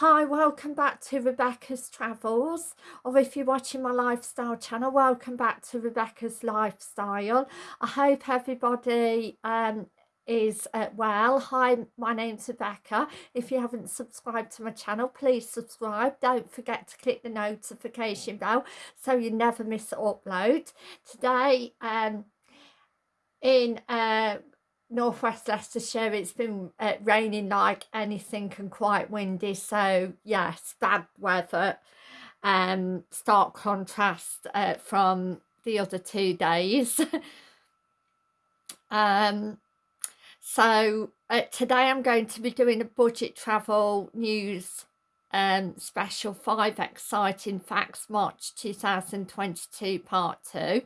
Hi, welcome back to Rebecca's Travels, or if you're watching my lifestyle channel, welcome back to Rebecca's Lifestyle. I hope everybody um, is uh, well. Hi, my name's Rebecca. If you haven't subscribed to my channel, please subscribe. Don't forget to click the notification bell so you never miss an upload. Today, um, in uh, northwest Leicestershire it's been uh, raining like anything and quite windy so yes bad weather. Um stark contrast uh, from the other two days. Um so uh, today I'm going to be doing a budget travel news um special five exciting facts March 2022 part two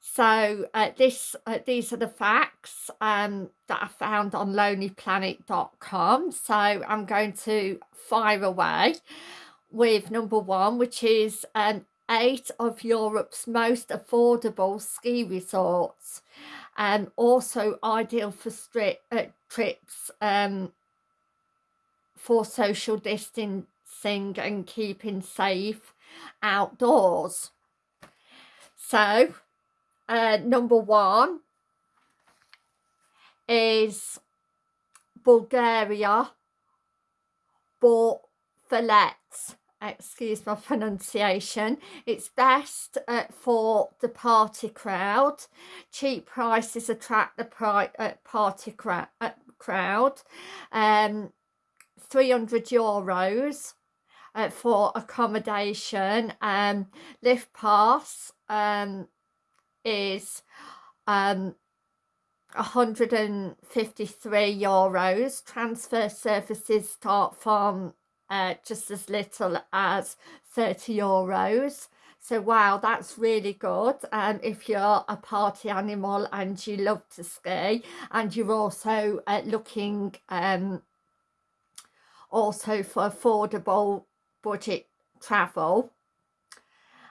so uh, this uh, these are the facts um, that I found on lonelyplanet.com. So I'm going to fire away with number one, which is um, eight of Europe's most affordable ski resorts. Um, also ideal for strip, uh, trips um, for social distancing and keeping safe outdoors. So uh, number one is Bulgaria bought excuse my pronunciation it's best uh, for the party crowd. Cheap prices attract the pri uh, party cra uh, crowd. Um 300 euros uh, for accommodation. Um lift pass um is um 153 euros. Transfer services start from uh, just as little as 30 euros. So wow that's really good. Um, if you're a party animal and you love to ski and you're also uh, looking um, also for affordable budget travel.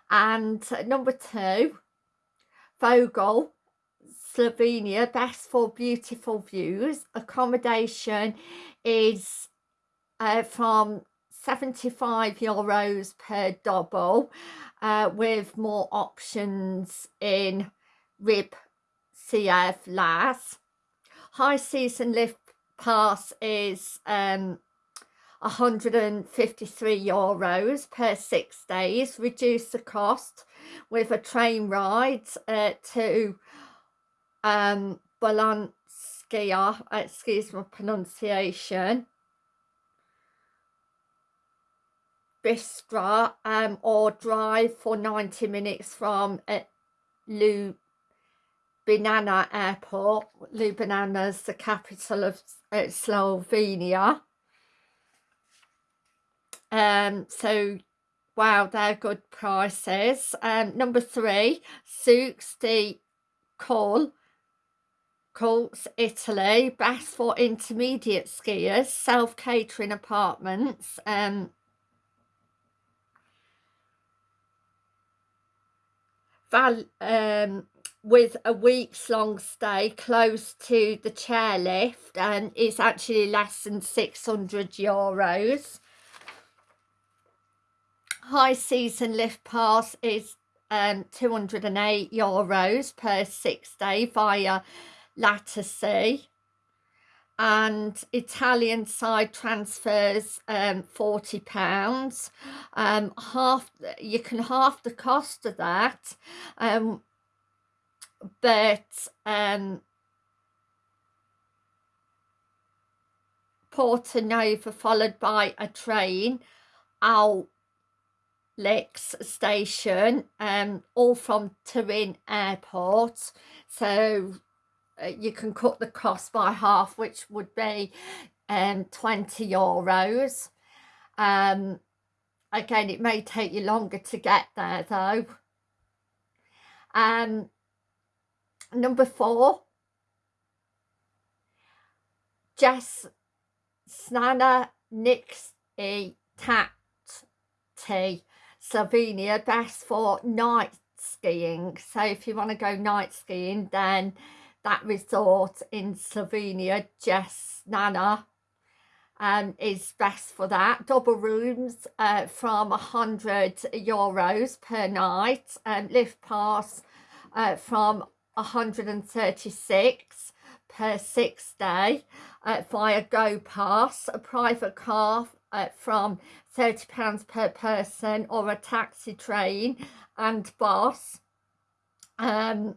And number two Vogel, Slovenia, best for beautiful views. Accommodation is uh, from 75 euros per double uh, with more options in Rib CF LAS. High season lift pass is um, 153 euros per six days. Reduce the cost with a train ride uh, to um, Balanskia, excuse my pronunciation, Bistra, um, or drive for 90 minutes from uh, Ljubljana Airport. Ljubljana is the capital of uh, Slovenia. Um, so Wow, they're good prices. Um, number three, Souks de Col, Colts, Italy. Best for intermediate skiers. Self-catering apartments. Um, val um, with a week's long stay close to the chairlift and it's actually less than 600 euros high season lift pass is um 208 euros per six day via Lattersea and Italian side transfers um 40 pounds. Um half you can half the cost of that um but um Porto Nova followed by a train out Lex station, um, all from Turin Airport. So uh, you can cut the cost by half, which would be um, 20 euros. Um, again, it may take you longer to get there though. Um, number four, Jess Snana Nix E Tat T Slovenia best for night skiing so if you want to go night skiing then that resort in Slovenia Jesnana um, is best for that. Double rooms uh, from 100 euros per night. Um, lift pass uh, from 136 per six day uh, via Go Pass. A private car uh, from £30 per person or a taxi train and bus um,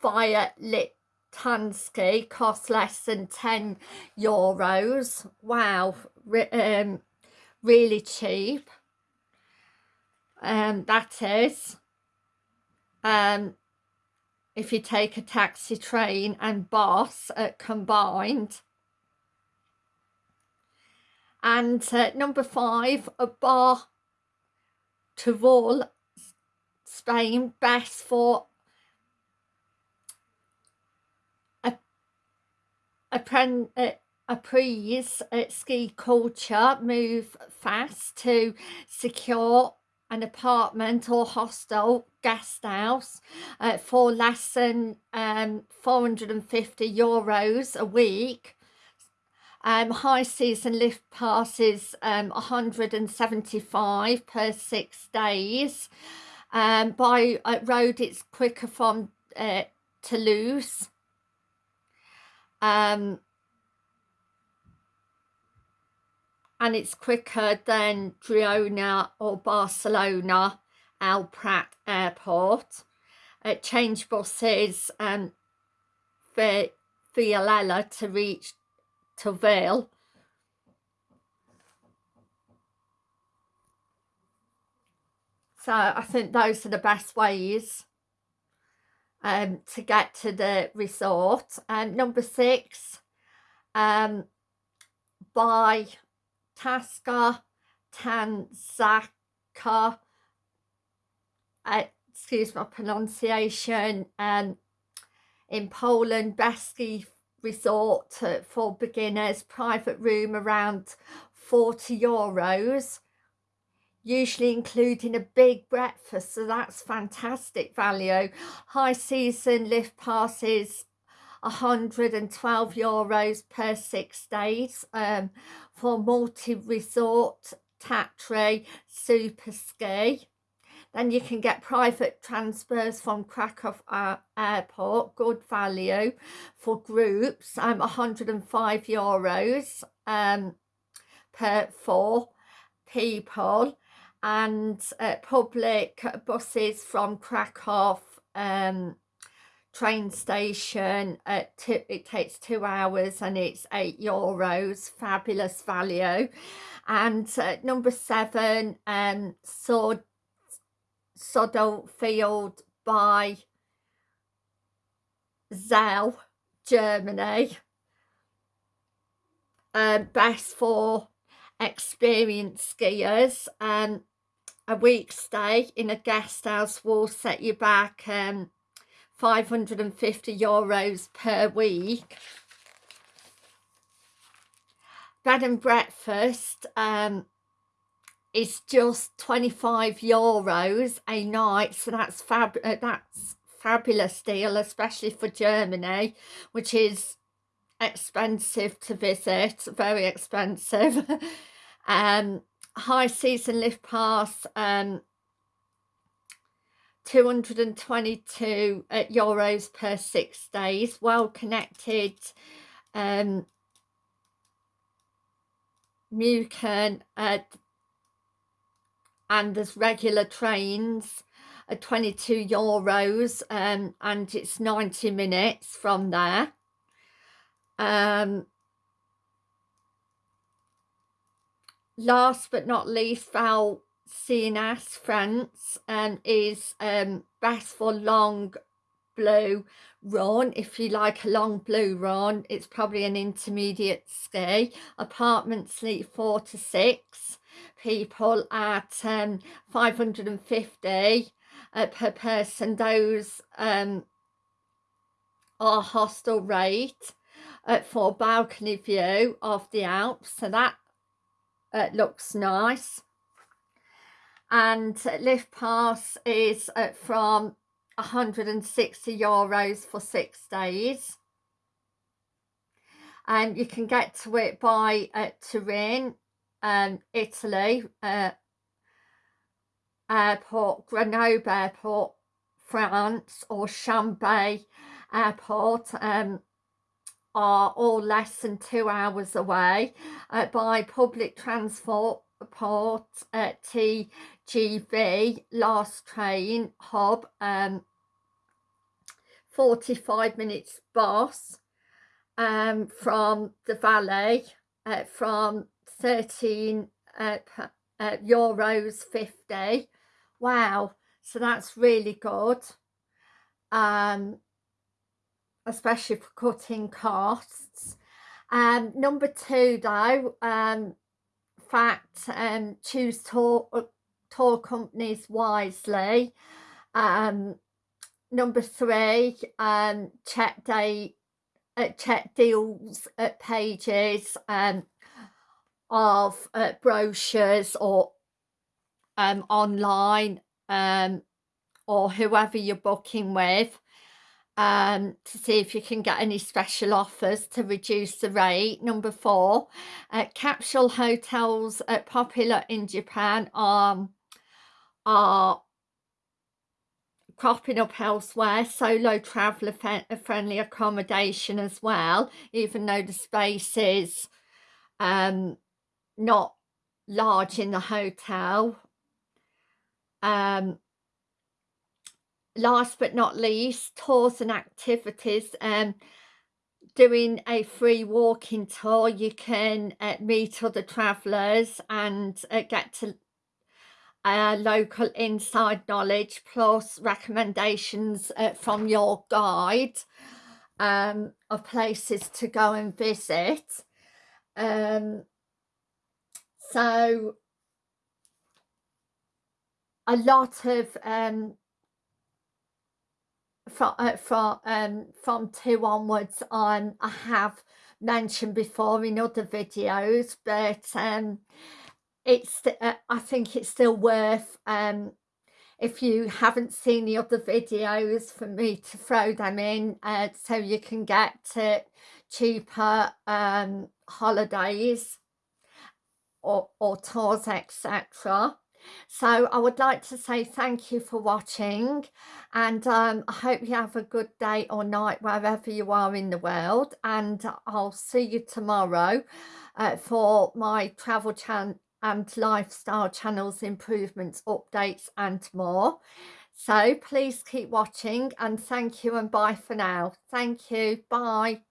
via Lit Tansky costs less than 10 euros. Wow, Re um, really cheap. Um, that is. Um, if you take a taxi, train and bus uh, combined. And uh, number five, a bar to wall Spain, best for a, a, appraise uh, ski culture move fast to secure an apartment or hostel guest house uh, for less than um, 450 euros a week. Um, high season lift passes um, 175 per six days. Um, by uh, road it's quicker from uh, Toulouse um, and it's quicker than Girona or Barcelona Al Prat Airport. Uh, change buses um, for Viella to reach Taville. So I think those are the best ways um, to get to the resort. And number six, um, by Taska Tanzaka, uh, excuse my pronunciation, um, in Poland, Beski Resort for beginners, private room around 40 euros usually including a big breakfast so that's fantastic value. High season lift passes 112 euros per six days um, for multi-resort Tatry super ski. Then you can get private transfers from Krakow uh, airport good value for groups um 105 euros um per four people. And uh, public buses from Krakow um, train station at two, it takes two hours and it's eight euros fabulous value. And uh, number seven um Sod Sodo Field by Zell Germany. Um best for experienced skiers. Um a week stay in a guest house will set you back um, 550 euros per week. Bed and breakfast um, is just 25 euros a night, so that's fab uh, that's fabulous deal, especially for Germany, which is expensive to visit, very expensive. um, high season lift pass um 222 uh, euros per six days well connected um Muken uh, and there's regular trains at 22 euros um, and it's 90 minutes from there. Um, last but not least Val Cenis France um, is um, best for long blue run if you like a long blue run it's probably an intermediate ski apartment sleep four to six. People at um 550 uh, per person. Those um are hostel rate uh, for balcony view of the Alps. So that it looks nice and lift pass is uh, from 160 euros for six days. And you can get to it by uh, Turin, um, Italy, uh, airport, Grenoble airport, France or Chambay airport um, are all less than two hours away uh, by public transport port at TGV last train hub um 45 minutes bus um from the valley uh, from 13 uh, uh, euros 50 wow so that's really good. Um especially for cutting costs. Um number two though um fact um choose tour uh, tour companies wisely. Um number three um check date uh, check deals at pages um of uh, brochures or um, online um, or whoever you're booking with um, to see if you can get any special offers to reduce the rate. Number four, uh, capsule hotels uh, popular in Japan are, are cropping up elsewhere solo traveller friendly accommodation as well even though the space is um not large in the hotel um, last but not least, tours and activities. Um, doing a free walking tour, you can uh, meet other travellers and uh, get to uh, local inside knowledge plus recommendations uh, from your guide um, of places to go and visit. Um, so a lot of um from uh, from um from two onwards on I have mentioned before in other videos but um it's uh, I think it's still worth um if you haven't seen the other videos for me to throw them in uh, so you can get to cheaper um holidays or, or tours etc so I would like to say thank you for watching and um, I hope you have a good day or night wherever you are in the world and I'll see you tomorrow uh, for my travel channel and lifestyle channels improvements updates and more. So please keep watching and thank you and bye for now. Thank you. Bye